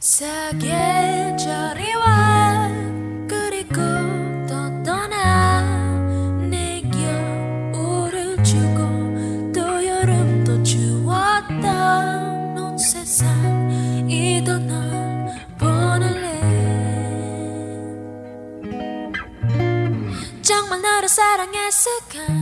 사계절이와 그리고 또 떠나 내 겨울을 주고 또 여름도 주었던 온 세상이 떠나 보낼래. 정말 너를 사랑했을까?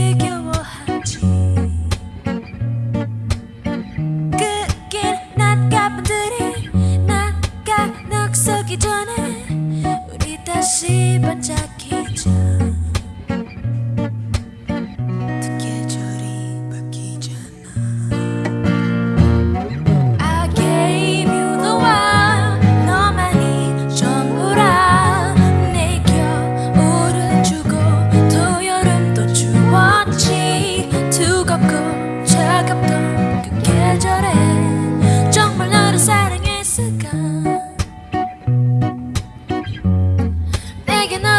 시간에 우리 다시 반짝이자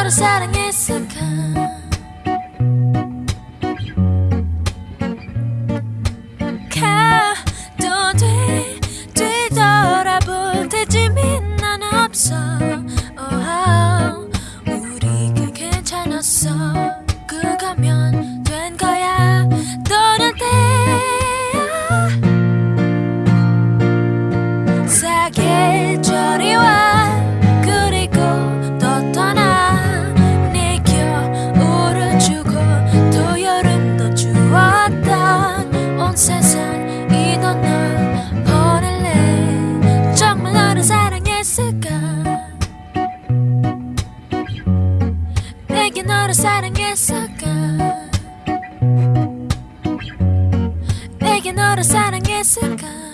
너를 사랑했을까? 너를 사랑했을까? 내게 너를 사랑했을까?